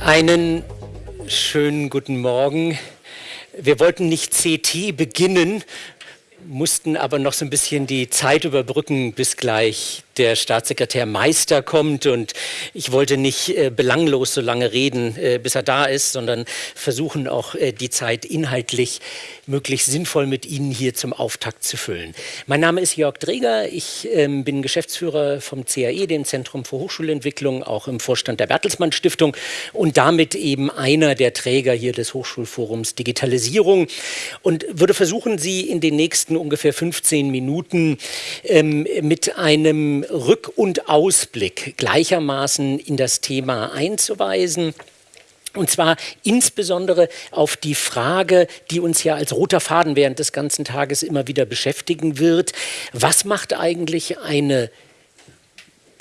Einen schönen guten Morgen. Wir wollten nicht CT beginnen, mussten aber noch so ein bisschen die Zeit überbrücken, bis gleich der Staatssekretär Meister kommt. Und ich wollte nicht äh, belanglos so lange reden, äh, bis er da ist, sondern versuchen auch äh, die Zeit inhaltlich möglichst sinnvoll mit Ihnen hier zum Auftakt zu füllen. Mein Name ist Jörg Dreger, ich ähm, bin Geschäftsführer vom CAE, dem Zentrum für Hochschulentwicklung, auch im Vorstand der Bertelsmann Stiftung und damit eben einer der Träger hier des Hochschulforums Digitalisierung. Und würde versuchen, Sie in den nächsten ungefähr 15 Minuten ähm, mit einem Rück- und Ausblick gleichermaßen in das Thema einzuweisen. Und zwar insbesondere auf die Frage, die uns ja als roter Faden während des ganzen Tages immer wieder beschäftigen wird. Was macht eigentlich eine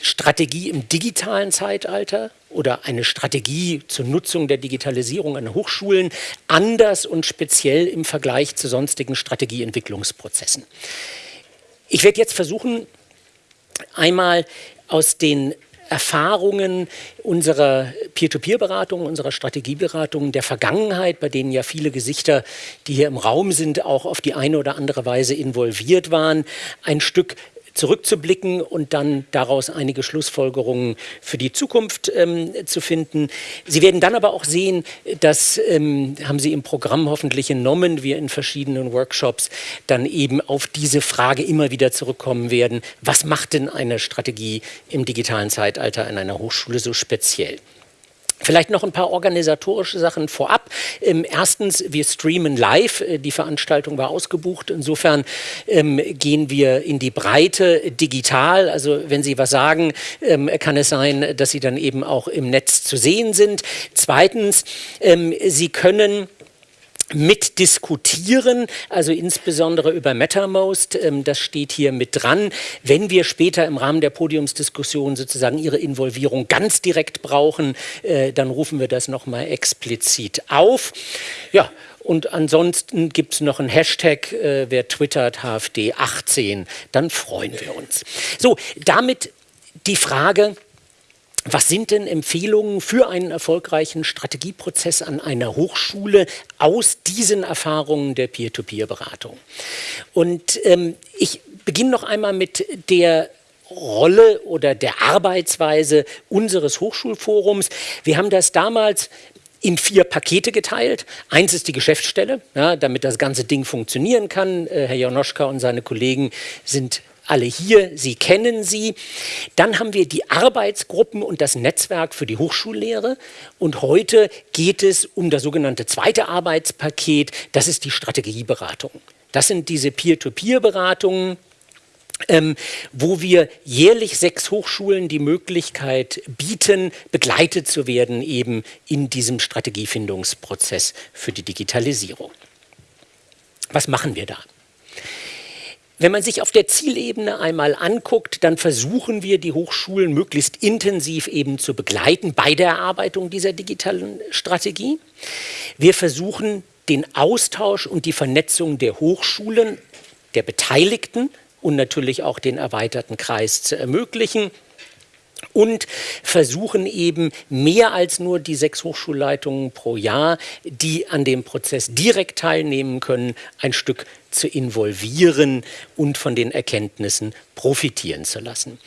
Strategie im digitalen Zeitalter oder eine Strategie zur Nutzung der Digitalisierung an Hochschulen anders und speziell im Vergleich zu sonstigen Strategieentwicklungsprozessen? Ich werde jetzt versuchen, Einmal aus den Erfahrungen unserer Peer-to-Peer-Beratung, unserer Strategieberatung der Vergangenheit, bei denen ja viele Gesichter, die hier im Raum sind, auch auf die eine oder andere Weise involviert waren, ein Stück zurückzublicken und dann daraus einige Schlussfolgerungen für die Zukunft ähm, zu finden. Sie werden dann aber auch sehen, das ähm, haben Sie im Programm hoffentlich entnommen, wir in verschiedenen Workshops dann eben auf diese Frage immer wieder zurückkommen werden. Was macht denn eine Strategie im digitalen Zeitalter an einer Hochschule so speziell? Vielleicht noch ein paar organisatorische Sachen vorab. Ähm, erstens, wir streamen live. Äh, die Veranstaltung war ausgebucht. Insofern ähm, gehen wir in die Breite digital. Also wenn Sie was sagen, ähm, kann es sein, dass Sie dann eben auch im Netz zu sehen sind. Zweitens, Sie können mitdiskutieren, also insbesondere über MetaMost, ähm, das steht hier mit dran. Wenn wir später im Rahmen der Podiumsdiskussion sozusagen Ihre Involvierung ganz direkt brauchen, äh, dann rufen wir das nochmal explizit auf. Ja, und ansonsten gibt es noch einen Hashtag, äh, wer twittert HFD18, dann freuen wir uns. So, damit die Frage, was sind denn Empfehlungen für einen erfolgreichen Strategieprozess an einer Hochschule aus diesen Erfahrungen der Peer-to-Peer-Beratung? Und ähm, ich beginne noch einmal mit der Rolle oder der Arbeitsweise unseres Hochschulforums. Wir haben das damals in vier Pakete geteilt. Eins ist die Geschäftsstelle, ja, damit das ganze Ding funktionieren kann. Äh, Herr Jonoschka und seine Kollegen sind alle hier, Sie kennen sie. Dann haben wir die Arbeitsgruppen und das Netzwerk für die Hochschullehre. Und heute geht es um das sogenannte zweite Arbeitspaket, das ist die Strategieberatung. Das sind diese Peer-to-Peer-Beratungen, ähm, wo wir jährlich sechs Hochschulen die Möglichkeit bieten, begleitet zu werden eben in diesem Strategiefindungsprozess für die Digitalisierung. Was machen wir da? Wenn man sich auf der Zielebene einmal anguckt, dann versuchen wir, die Hochschulen möglichst intensiv eben zu begleiten bei der Erarbeitung dieser digitalen Strategie. Wir versuchen, den Austausch und die Vernetzung der Hochschulen, der Beteiligten und natürlich auch den erweiterten Kreis zu ermöglichen und versuchen eben mehr als nur die sechs Hochschulleitungen pro Jahr, die an dem Prozess direkt teilnehmen können, ein Stück zu involvieren und von den Erkenntnissen profitieren zu lassen.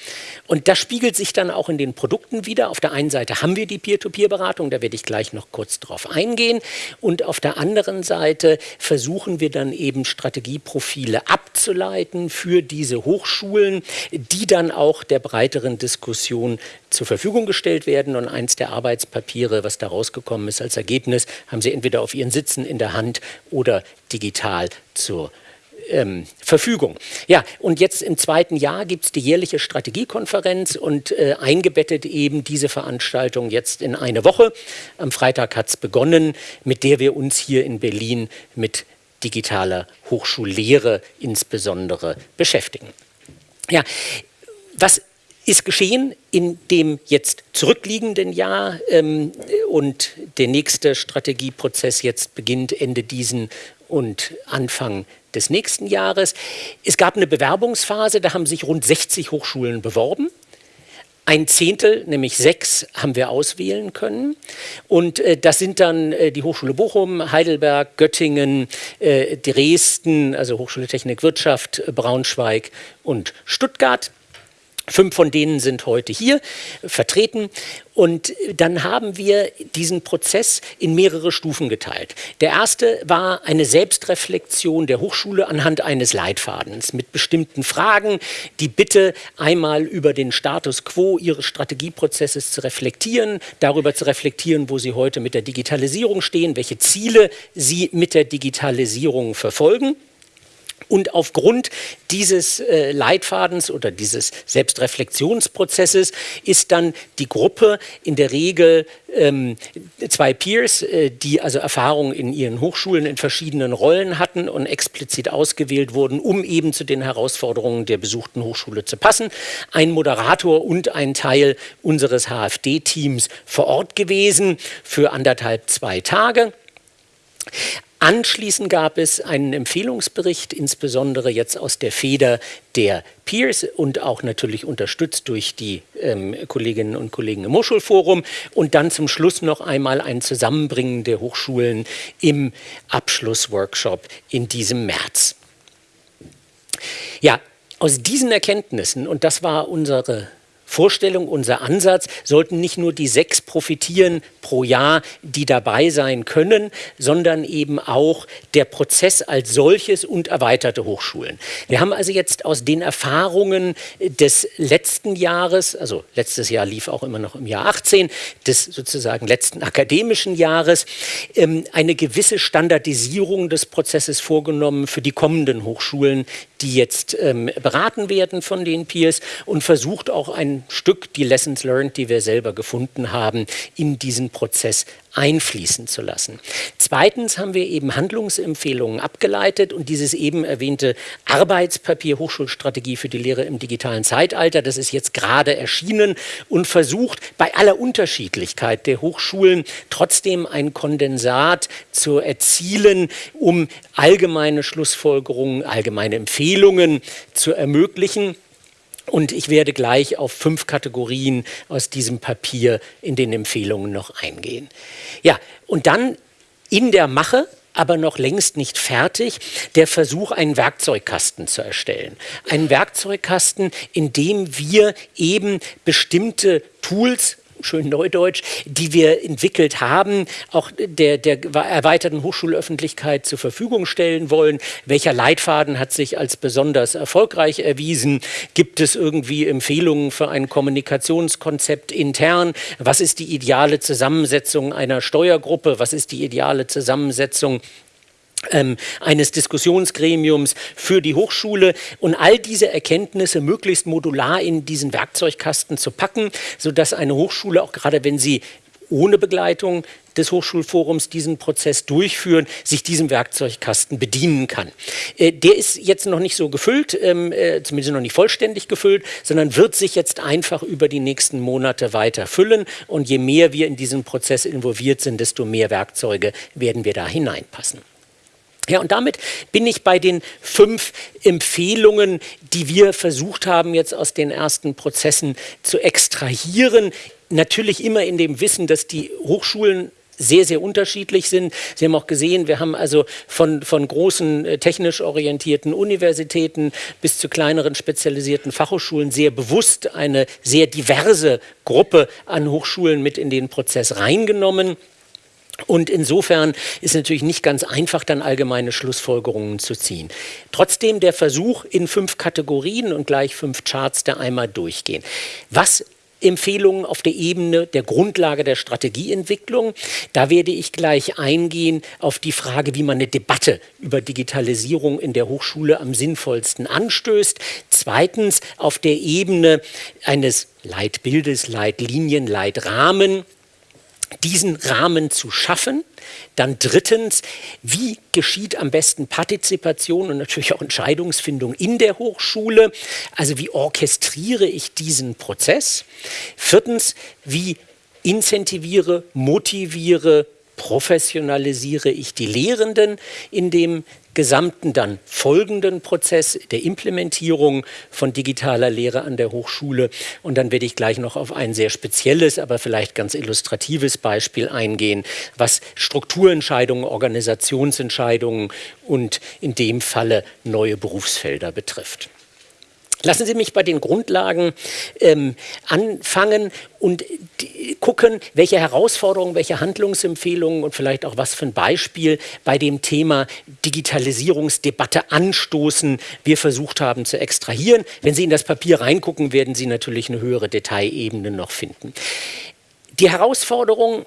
Und das spiegelt sich dann auch in den Produkten wieder. Auf der einen Seite haben wir die Peer-to-Peer-Beratung, da werde ich gleich noch kurz drauf eingehen. Und auf der anderen Seite versuchen wir dann eben Strategieprofile abzuleiten für diese Hochschulen, die dann auch der breiteren Diskussion zur Verfügung gestellt werden. Und eins der Arbeitspapiere, was da rausgekommen ist als Ergebnis, haben Sie entweder auf Ihren Sitzen in der Hand oder digital zur ähm, Verfügung. Ja, und jetzt im zweiten Jahr gibt es die jährliche Strategiekonferenz und äh, eingebettet eben diese Veranstaltung jetzt in eine Woche. Am Freitag hat es begonnen, mit der wir uns hier in Berlin mit digitaler Hochschullehre insbesondere beschäftigen. Ja, was ist geschehen in dem jetzt zurückliegenden Jahr ähm, und der nächste Strategieprozess jetzt beginnt Ende diesen und Anfang des nächsten Jahres. Es gab eine Bewerbungsphase, da haben sich rund 60 Hochschulen beworben. Ein Zehntel, nämlich sechs, haben wir auswählen können. Und äh, das sind dann äh, die Hochschule Bochum, Heidelberg, Göttingen, äh, Dresden, also Hochschule Technik Wirtschaft, Braunschweig und Stuttgart. Fünf von denen sind heute hier vertreten. Und dann haben wir diesen Prozess in mehrere Stufen geteilt. Der erste war eine Selbstreflexion der Hochschule anhand eines Leitfadens mit bestimmten Fragen, die Bitte einmal über den Status quo ihres Strategieprozesses zu reflektieren, darüber zu reflektieren, wo sie heute mit der Digitalisierung stehen, welche Ziele sie mit der Digitalisierung verfolgen. Und aufgrund dieses äh, Leitfadens oder dieses Selbstreflexionsprozesses ist dann die Gruppe in der Regel ähm, zwei Peers, äh, die also Erfahrung in ihren Hochschulen in verschiedenen Rollen hatten und explizit ausgewählt wurden, um eben zu den Herausforderungen der besuchten Hochschule zu passen. Ein Moderator und ein Teil unseres HFD-Teams vor Ort gewesen für anderthalb, zwei Tage. Anschließend gab es einen Empfehlungsbericht, insbesondere jetzt aus der Feder der Peers und auch natürlich unterstützt durch die ähm, Kolleginnen und Kollegen im Hochschulforum und dann zum Schluss noch einmal ein Zusammenbringen der Hochschulen im Abschlussworkshop in diesem März. Ja, aus diesen Erkenntnissen, und das war unsere Vorstellung, unser Ansatz, sollten nicht nur die sechs profitieren pro Jahr, die dabei sein können, sondern eben auch der Prozess als solches und erweiterte Hochschulen. Wir haben also jetzt aus den Erfahrungen des letzten Jahres, also letztes Jahr lief auch immer noch im Jahr 18, des sozusagen letzten akademischen Jahres, ähm, eine gewisse Standardisierung des Prozesses vorgenommen für die kommenden Hochschulen, die jetzt ähm, beraten werden von den Peers und versucht auch ein Stück die Lessons learned, die wir selber gefunden haben, in diesen Prozess einfließen zu lassen. Zweitens haben wir eben Handlungsempfehlungen abgeleitet und dieses eben erwähnte Arbeitspapier Hochschulstrategie für die Lehre im digitalen Zeitalter, das ist jetzt gerade erschienen und versucht bei aller Unterschiedlichkeit der Hochschulen trotzdem ein Kondensat zu erzielen, um allgemeine Schlussfolgerungen, allgemeine Empfehlungen zu ermöglichen. Und ich werde gleich auf fünf Kategorien aus diesem Papier in den Empfehlungen noch eingehen. Ja, und dann in der Mache aber noch längst nicht fertig, der Versuch, einen Werkzeugkasten zu erstellen. Einen Werkzeugkasten, in dem wir eben bestimmte Tools schön Neudeutsch, die wir entwickelt haben, auch der, der erweiterten Hochschulöffentlichkeit zur Verfügung stellen wollen. Welcher Leitfaden hat sich als besonders erfolgreich erwiesen? Gibt es irgendwie Empfehlungen für ein Kommunikationskonzept intern? Was ist die ideale Zusammensetzung einer Steuergruppe? Was ist die ideale Zusammensetzung eines Diskussionsgremiums für die Hochschule und all diese Erkenntnisse möglichst modular in diesen Werkzeugkasten zu packen, sodass eine Hochschule, auch gerade wenn sie ohne Begleitung des Hochschulforums diesen Prozess durchführen, sich diesem Werkzeugkasten bedienen kann. Äh, der ist jetzt noch nicht so gefüllt, ähm, äh, zumindest noch nicht vollständig gefüllt, sondern wird sich jetzt einfach über die nächsten Monate weiter füllen. Und je mehr wir in diesen Prozess involviert sind, desto mehr Werkzeuge werden wir da hineinpassen. Ja, und damit bin ich bei den fünf Empfehlungen, die wir versucht haben, jetzt aus den ersten Prozessen zu extrahieren. Natürlich immer in dem Wissen, dass die Hochschulen sehr, sehr unterschiedlich sind. Sie haben auch gesehen, wir haben also von, von großen äh, technisch orientierten Universitäten bis zu kleineren spezialisierten Fachhochschulen sehr bewusst eine sehr diverse Gruppe an Hochschulen mit in den Prozess reingenommen. Und insofern ist natürlich nicht ganz einfach, dann allgemeine Schlussfolgerungen zu ziehen. Trotzdem der Versuch in fünf Kategorien und gleich fünf Charts da einmal durchgehen. Was Empfehlungen auf der Ebene der Grundlage der Strategieentwicklung. Da werde ich gleich eingehen auf die Frage, wie man eine Debatte über Digitalisierung in der Hochschule am sinnvollsten anstößt. Zweitens auf der Ebene eines Leitbildes, Leitlinien, Leitrahmen diesen Rahmen zu schaffen. Dann drittens, wie geschieht am besten Partizipation und natürlich auch Entscheidungsfindung in der Hochschule? Also wie orchestriere ich diesen Prozess? Viertens, wie incentiviere, motiviere professionalisiere ich die Lehrenden in dem gesamten dann folgenden Prozess der Implementierung von digitaler Lehre an der Hochschule. Und dann werde ich gleich noch auf ein sehr spezielles, aber vielleicht ganz illustratives Beispiel eingehen, was Strukturentscheidungen, Organisationsentscheidungen und in dem Falle neue Berufsfelder betrifft. Lassen Sie mich bei den Grundlagen ähm, anfangen und gucken, welche Herausforderungen, welche Handlungsempfehlungen und vielleicht auch was für ein Beispiel bei dem Thema Digitalisierungsdebatte anstoßen wir versucht haben zu extrahieren. Wenn Sie in das Papier reingucken, werden Sie natürlich eine höhere Detailebene noch finden. Die Herausforderung,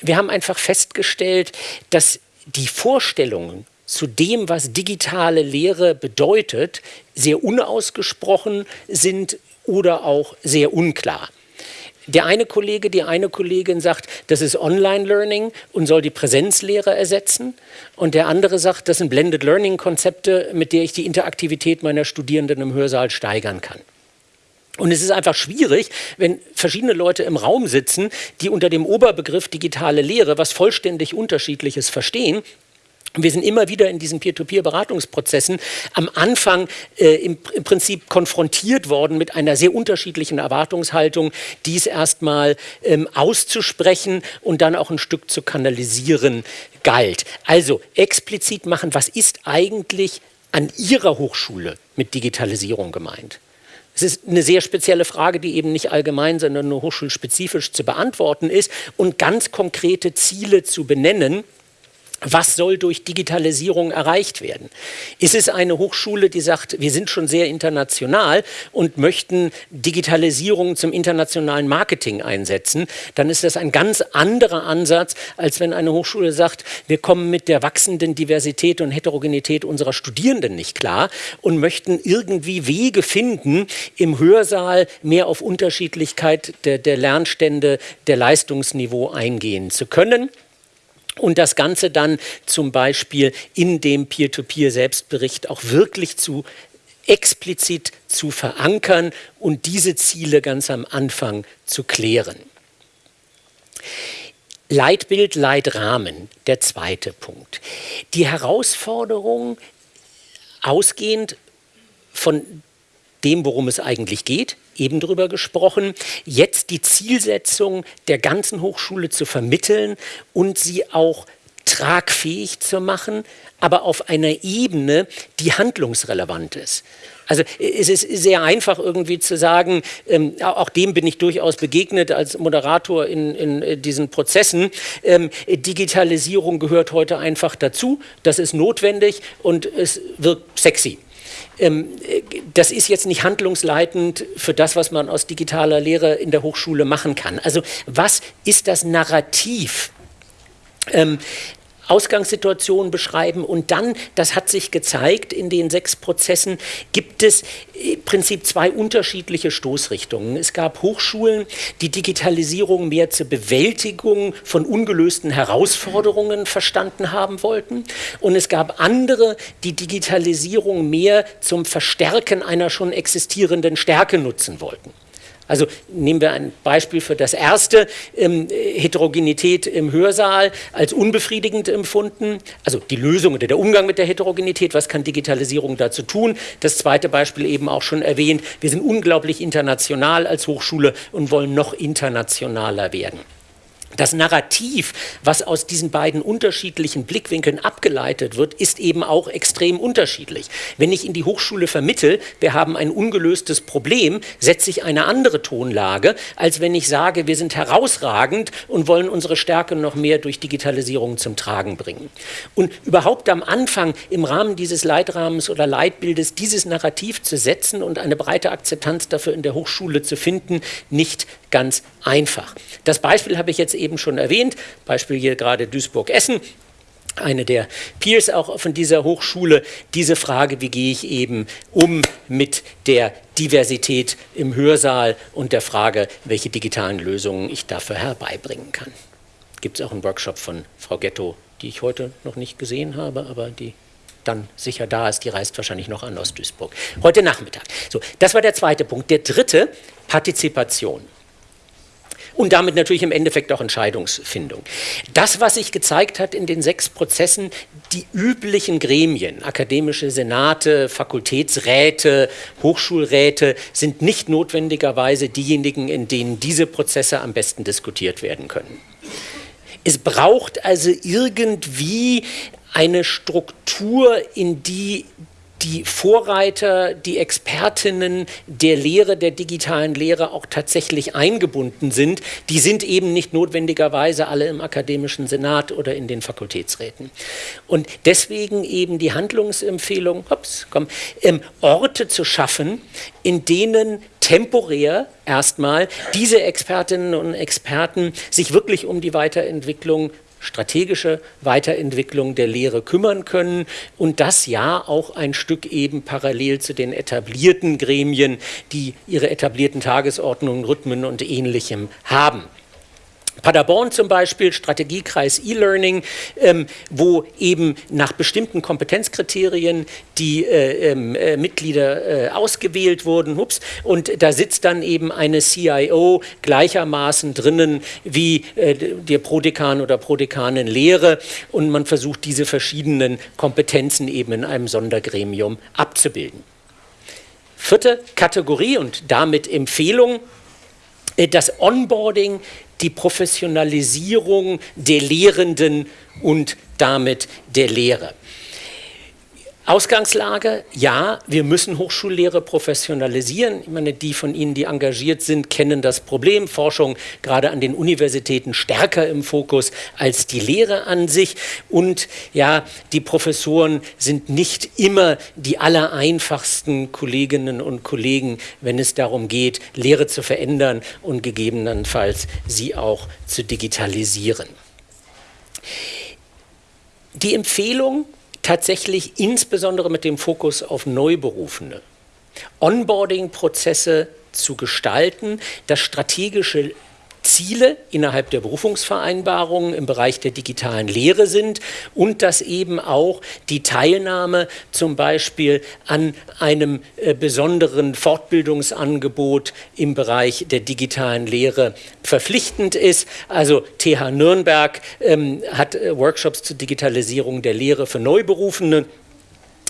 wir haben einfach festgestellt, dass die Vorstellungen zu dem, was digitale Lehre bedeutet, sehr unausgesprochen sind oder auch sehr unklar. Der eine Kollege, die eine Kollegin sagt, das ist Online-Learning und soll die Präsenzlehre ersetzen. Und der andere sagt, das sind Blended Learning-Konzepte, mit der ich die Interaktivität meiner Studierenden im Hörsaal steigern kann. Und es ist einfach schwierig, wenn verschiedene Leute im Raum sitzen, die unter dem Oberbegriff digitale Lehre was vollständig Unterschiedliches verstehen wir sind immer wieder in diesen Peer-to-Peer-Beratungsprozessen am Anfang äh, im, im, Prinzip konfrontiert worden mit einer sehr unterschiedlichen Erwartungshaltung, dies erstmal ähm, auszusprechen und dann auch ein Stück zu kanalisieren galt. Also explizit machen, was ist eigentlich an Ihrer Hochschule mit Digitalisierung gemeint? Es ist eine sehr spezielle Frage, die eben nicht allgemein, sondern nur hochschulspezifisch zu beantworten ist und ganz konkrete Ziele zu benennen was soll durch Digitalisierung erreicht werden? Ist es eine Hochschule, die sagt, wir sind schon sehr international und möchten Digitalisierung zum internationalen Marketing einsetzen, dann ist das ein ganz anderer Ansatz, als wenn eine Hochschule sagt, wir kommen mit der wachsenden Diversität und Heterogenität unserer Studierenden nicht klar und möchten irgendwie Wege finden, im Hörsaal mehr auf Unterschiedlichkeit der, der Lernstände, der Leistungsniveau eingehen zu können und das Ganze dann zum Beispiel in dem Peer-to-Peer-Selbstbericht auch wirklich zu explizit zu verankern und diese Ziele ganz am Anfang zu klären. Leitbild, Leitrahmen, der zweite Punkt. Die Herausforderung, ausgehend von dem, worum es eigentlich geht, eben darüber gesprochen, jetzt die Zielsetzung der ganzen Hochschule zu vermitteln und sie auch tragfähig zu machen, aber auf einer Ebene, die handlungsrelevant ist. Also es ist sehr einfach irgendwie zu sagen, ähm, auch dem bin ich durchaus begegnet als Moderator in, in äh, diesen Prozessen, ähm, Digitalisierung gehört heute einfach dazu, das ist notwendig und es wirkt sexy. Ähm, das ist jetzt nicht handlungsleitend für das, was man aus digitaler Lehre in der Hochschule machen kann. Also was ist das Narrativ? Ausgangssituation beschreiben und dann, das hat sich gezeigt, in den sechs Prozessen gibt es im Prinzip zwei unterschiedliche Stoßrichtungen. Es gab Hochschulen, die Digitalisierung mehr zur Bewältigung von ungelösten Herausforderungen verstanden haben wollten und es gab andere, die Digitalisierung mehr zum Verstärken einer schon existierenden Stärke nutzen wollten. Also nehmen wir ein Beispiel für das erste, ähm, Heterogenität im Hörsaal als unbefriedigend empfunden. Also die Lösung oder der Umgang mit der Heterogenität, was kann Digitalisierung dazu tun? Das zweite Beispiel eben auch schon erwähnt, wir sind unglaublich international als Hochschule und wollen noch internationaler werden. Das Narrativ, was aus diesen beiden unterschiedlichen Blickwinkeln abgeleitet wird, ist eben auch extrem unterschiedlich. Wenn ich in die Hochschule vermittel, wir haben ein ungelöstes Problem, setze ich eine andere Tonlage, als wenn ich sage, wir sind herausragend und wollen unsere Stärke noch mehr durch Digitalisierung zum Tragen bringen. Und überhaupt am Anfang im Rahmen dieses Leitrahmens oder Leitbildes dieses Narrativ zu setzen und eine breite Akzeptanz dafür in der Hochschule zu finden, nicht ganz einfach. Das Beispiel habe ich jetzt eben schon erwähnt, Beispiel hier gerade Duisburg-Essen eine der Peers auch von dieser Hochschule, diese Frage, wie gehe ich eben um mit der Diversität im Hörsaal und der Frage, welche digitalen Lösungen ich dafür herbeibringen kann. Gibt es auch einen Workshop von Frau Ghetto, die ich heute noch nicht gesehen habe, aber die dann sicher da ist, die reist wahrscheinlich noch an aus Duisburg. Heute Nachmittag. So, das war der zweite Punkt. Der dritte, Partizipation. Und damit natürlich im Endeffekt auch Entscheidungsfindung. Das, was sich gezeigt hat in den sechs Prozessen, die üblichen Gremien, akademische Senate, Fakultätsräte, Hochschulräte, sind nicht notwendigerweise diejenigen, in denen diese Prozesse am besten diskutiert werden können. Es braucht also irgendwie eine Struktur, in die die Vorreiter, die Expertinnen der Lehre, der digitalen Lehre auch tatsächlich eingebunden sind, die sind eben nicht notwendigerweise alle im akademischen Senat oder in den Fakultätsräten. Und deswegen eben die Handlungsempfehlung, hops, komm, ähm, Orte zu schaffen, in denen temporär erstmal diese Expertinnen und Experten sich wirklich um die Weiterentwicklung strategische Weiterentwicklung der Lehre kümmern können und das ja auch ein Stück eben parallel zu den etablierten Gremien, die ihre etablierten Tagesordnungen, Rhythmen und ähnlichem haben. Paderborn zum Beispiel, Strategiekreis E-Learning, ähm, wo eben nach bestimmten Kompetenzkriterien die äh, ähm, äh, Mitglieder äh, ausgewählt wurden. Ups, und da sitzt dann eben eine CIO gleichermaßen drinnen wie äh, der Prodekan oder Prodekanin Lehre und man versucht diese verschiedenen Kompetenzen eben in einem Sondergremium abzubilden. Vierte Kategorie und damit Empfehlung, äh, das Onboarding die Professionalisierung der Lehrenden und damit der Lehre. Ausgangslage, ja, wir müssen Hochschullehre professionalisieren. Ich meine, die von Ihnen, die engagiert sind, kennen das Problem. Forschung gerade an den Universitäten stärker im Fokus als die Lehre an sich. Und ja, die Professoren sind nicht immer die allereinfachsten Kolleginnen und Kollegen, wenn es darum geht, Lehre zu verändern und gegebenenfalls sie auch zu digitalisieren. Die Empfehlung tatsächlich insbesondere mit dem Fokus auf Neuberufene. Onboarding-Prozesse zu gestalten, das strategische Ziele innerhalb der Berufungsvereinbarungen im Bereich der digitalen Lehre sind und dass eben auch die Teilnahme zum Beispiel an einem äh, besonderen Fortbildungsangebot im Bereich der digitalen Lehre verpflichtend ist. Also TH Nürnberg ähm, hat äh, Workshops zur Digitalisierung der Lehre für Neuberufene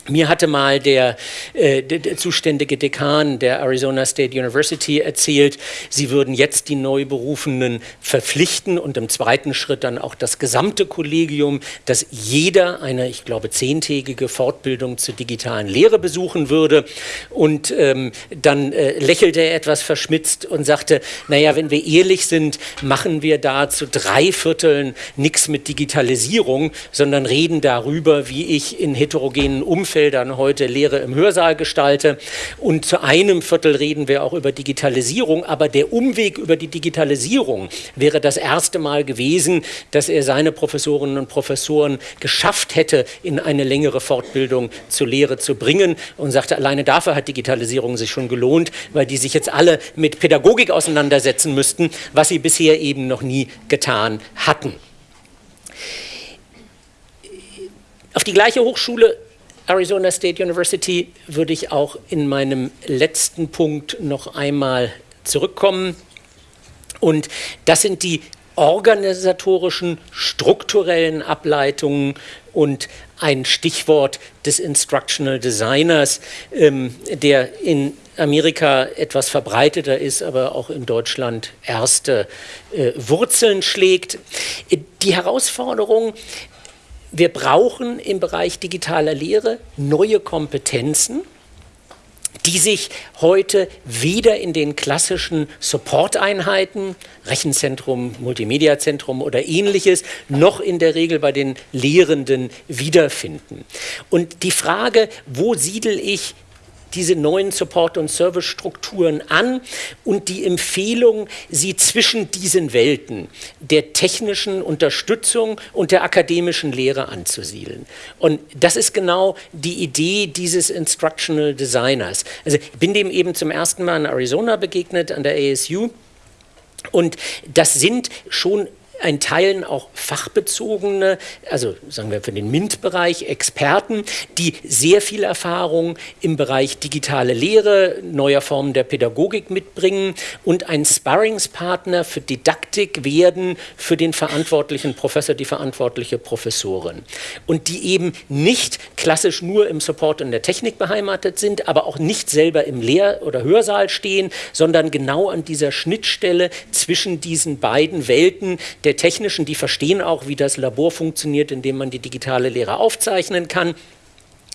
mir hatte mal der, äh, der, zuständige Dekan der Arizona State University erzählt, sie würden jetzt die Neuberufenen verpflichten und im zweiten Schritt dann auch das gesamte Kollegium, dass jeder eine, ich glaube, zehntägige Fortbildung zur digitalen Lehre besuchen würde. Und ähm, dann äh, lächelte er etwas verschmitzt und sagte, naja, wenn wir ehrlich sind, machen wir da zu drei Vierteln nichts mit Digitalisierung, sondern reden darüber, wie ich in heterogenen Umfeldern Themenfeldern heute Lehre im Hörsaal gestalte. Und zu einem Viertel reden wir auch über Digitalisierung. Aber der Umweg über die Digitalisierung wäre das erste Mal gewesen, dass er seine Professorinnen und Professoren geschafft hätte, in eine längere Fortbildung zur Lehre zu bringen. Und sagte, alleine dafür hat Digitalisierung sich schon gelohnt, weil die sich jetzt alle mit Pädagogik auseinandersetzen müssten, was sie bisher eben noch nie getan hatten. Auf die gleiche Hochschule Arizona State University würde ich auch in meinem letzten Punkt noch einmal zurückkommen. Und das sind die organisatorischen, strukturellen Ableitungen und ein Stichwort des Instructional Designers, ähm, der in Amerika etwas verbreiteter ist, aber auch in Deutschland erste äh, Wurzeln schlägt. Die Herausforderung wir brauchen im Bereich digitaler Lehre neue Kompetenzen, die sich heute weder in den klassischen Support-Einheiten, Rechenzentrum, Multimedia-Zentrum oder ähnliches, noch in der Regel bei den Lehrenden wiederfinden. Und die Frage, wo siedel ich diese neuen Support- und Service-Strukturen an und die Empfehlung, sie zwischen diesen Welten der technischen Unterstützung und der akademischen Lehre anzusiedeln. Und das ist genau die Idee dieses Instructional Designers. Also ich bin dem eben zum ersten Mal in Arizona begegnet, an der ASU. Und das sind schon ein Teilen auch fachbezogene, also sagen wir für den MINT-Bereich Experten, die sehr viel Erfahrung im Bereich digitale Lehre, neuer Formen der Pädagogik mitbringen und ein Sparringspartner für Didaktik werden für den verantwortlichen Professor, die verantwortliche Professorin. Und die eben nicht klassisch nur im Support und der Technik beheimatet sind, aber auch nicht selber im Lehr- oder Hörsaal stehen, sondern genau an dieser Schnittstelle zwischen diesen beiden Welten der technischen, die verstehen auch, wie das Labor funktioniert, indem man die digitale Lehre aufzeichnen kann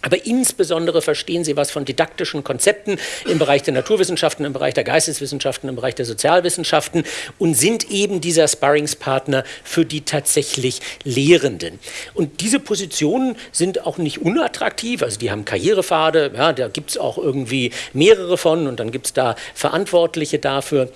aber insbesondere verstehen sie was von didaktischen Konzepten im Bereich der Naturwissenschaften, im Bereich der Geisteswissenschaften, im Bereich der Sozialwissenschaften und sind eben dieser Sparringspartner für die tatsächlich Lehrenden. Und diese Positionen sind auch nicht unattraktiv, also die haben Karrierepfade, ja, da gibt es auch irgendwie mehrere von und dann gibt es da Verantwortliche dafür.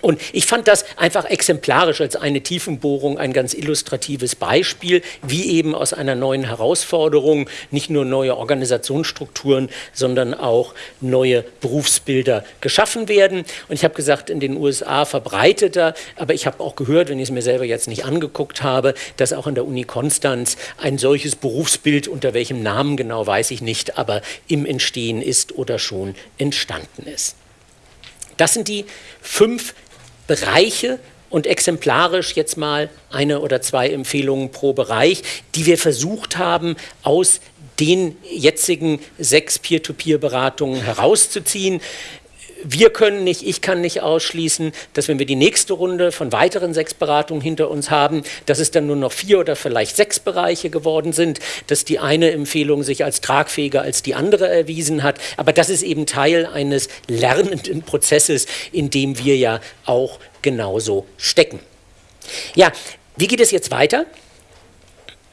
Und ich fand das einfach exemplarisch als eine Tiefenbohrung ein ganz illustratives Beispiel, wie eben aus einer neuen Herausforderung nicht nur neue Organisationsstrukturen, sondern auch neue Berufsbilder geschaffen werden. Und ich habe gesagt, in den USA verbreiteter, aber ich habe auch gehört, wenn ich es mir selber jetzt nicht angeguckt habe, dass auch in der Uni Konstanz ein solches Berufsbild, unter welchem Namen genau weiß ich nicht, aber im Entstehen ist oder schon entstanden ist. Das sind die fünf Bereiche und exemplarisch jetzt mal eine oder zwei Empfehlungen pro Bereich, die wir versucht haben, aus den jetzigen sechs Peer-to-Peer-Beratungen herauszuziehen wir können nicht, ich kann nicht ausschließen, dass wenn wir die nächste Runde von weiteren sechs Beratungen hinter uns haben, dass es dann nur noch vier oder vielleicht sechs Bereiche geworden sind, dass die eine Empfehlung sich als tragfähiger als die andere erwiesen hat. Aber das ist eben Teil eines lernenden Prozesses, in dem wir ja auch genauso stecken. Ja, wie geht es jetzt weiter?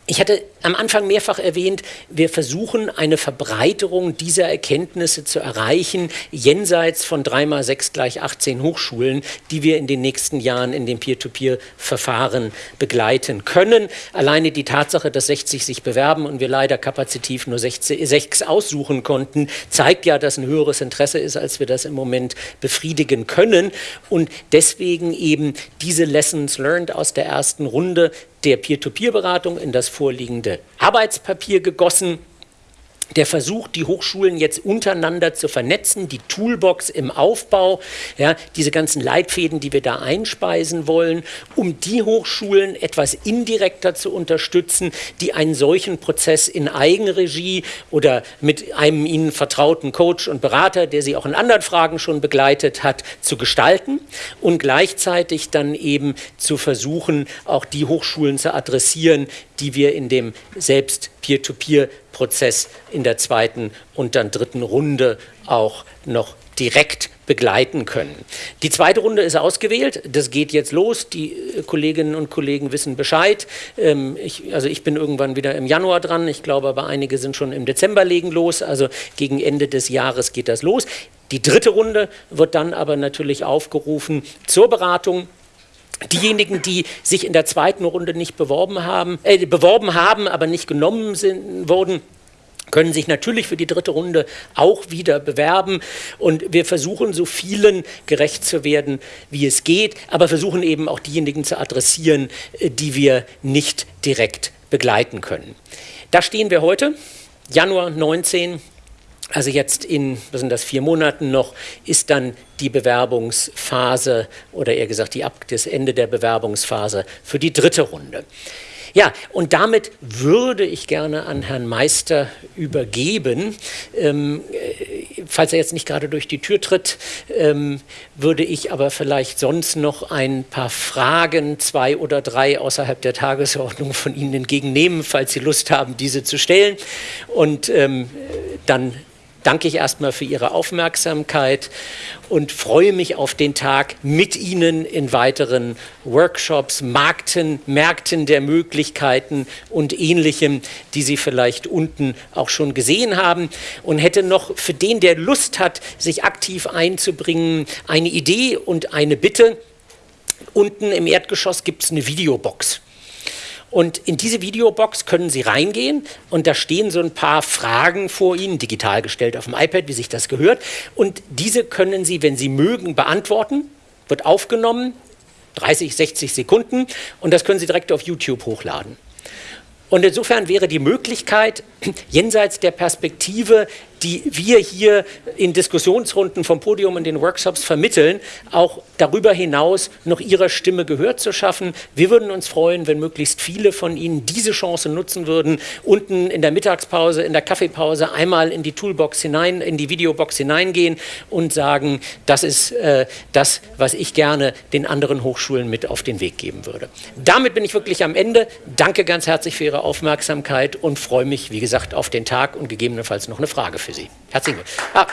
Ich hatte am Anfang mehrfach erwähnt, wir versuchen eine Verbreiterung dieser Erkenntnisse zu erreichen, jenseits von 3 mal 6 gleich 18 Hochschulen, die wir in den nächsten Jahren in dem Peer-to-Peer-Verfahren begleiten können. Alleine die Tatsache, dass 60 sich bewerben und wir leider kapazitiv nur 6 aussuchen konnten, zeigt ja, dass ein höheres Interesse ist, als wir das im Moment befriedigen können. Und deswegen eben diese Lessons learned aus der ersten Runde der Peer-to-Peer-Beratung in das vorliegende Arbeitspapier gegossen der versucht, die Hochschulen jetzt untereinander zu vernetzen, die Toolbox im Aufbau, ja, diese ganzen Leitfäden, die wir da einspeisen wollen, um die Hochschulen etwas indirekter zu unterstützen, die einen solchen Prozess in Eigenregie oder mit einem ihnen vertrauten Coach und Berater, der sie auch in anderen Fragen schon begleitet hat, zu gestalten und gleichzeitig dann eben zu versuchen, auch die Hochschulen zu adressieren, die wir in dem selbst Peer-to-Peer-Prozess in der zweiten und dann dritten Runde auch noch direkt begleiten können. Die zweite Runde ist ausgewählt, das geht jetzt los, die äh, Kolleginnen und Kollegen wissen Bescheid. Ähm, ich, also ich bin irgendwann wieder im Januar dran, ich glaube aber einige sind schon im Dezember legen los, also gegen Ende des Jahres geht das los. Die dritte Runde wird dann aber natürlich aufgerufen zur Beratung Diejenigen, die sich in der zweiten Runde nicht beworben haben, äh, beworben haben, aber nicht genommen sind, wurden, können sich natürlich für die dritte Runde auch wieder bewerben. Und wir versuchen, so vielen gerecht zu werden, wie es geht, aber versuchen eben auch diejenigen zu adressieren, äh, die wir nicht direkt begleiten können. Da stehen wir heute, Januar 19, also jetzt in, was sind das, vier Monaten noch, ist dann die Bewerbungsphase oder eher gesagt die, das Ende der Bewerbungsphase für die dritte Runde. Ja, und damit würde ich gerne an Herrn Meister übergeben. Ähm, äh, falls er jetzt nicht gerade durch die Tür tritt, ähm, würde ich aber vielleicht sonst noch ein paar Fragen, zwei oder drei außerhalb der Tagesordnung von Ihnen entgegennehmen, falls Sie Lust haben, diese zu stellen. Und ähm, dann danke ich erstmal für Ihre Aufmerksamkeit und freue mich auf den Tag mit Ihnen in weiteren Workshops, Markten, Märkten der Möglichkeiten und ähnlichem, die Sie vielleicht unten auch schon gesehen haben. Und hätte noch für den, der Lust hat, sich aktiv einzubringen, eine Idee und eine Bitte. Unten im Erdgeschoss gibt es eine Videobox. Und in diese Videobox können Sie reingehen und da stehen so ein paar Fragen vor Ihnen, digital gestellt auf dem iPad, wie sich das gehört. Und diese können Sie, wenn Sie mögen, beantworten, wird aufgenommen, 30, 60 Sekunden und das können Sie direkt auf YouTube hochladen. Und insofern wäre die Möglichkeit, jenseits der Perspektive, die wir hier in Diskussionsrunden vom Podium in den Workshops vermitteln, auch darüber hinaus noch ihrer Stimme Gehör zu schaffen. Wir würden uns freuen, wenn möglichst viele von Ihnen diese Chance nutzen würden, unten in der Mittagspause, in der Kaffeepause einmal in die Toolbox hinein, in die Videobox hineingehen und sagen, das ist äh, das, was ich gerne den anderen Hochschulen mit auf den Weg geben würde. Damit bin ich wirklich am Ende. Danke ganz herzlich für Ihre Aufmerksamkeit und freue mich, wie gesagt, auf den Tag und gegebenenfalls noch eine Frage für Sie. Herzlichen Glückwunsch. Ah.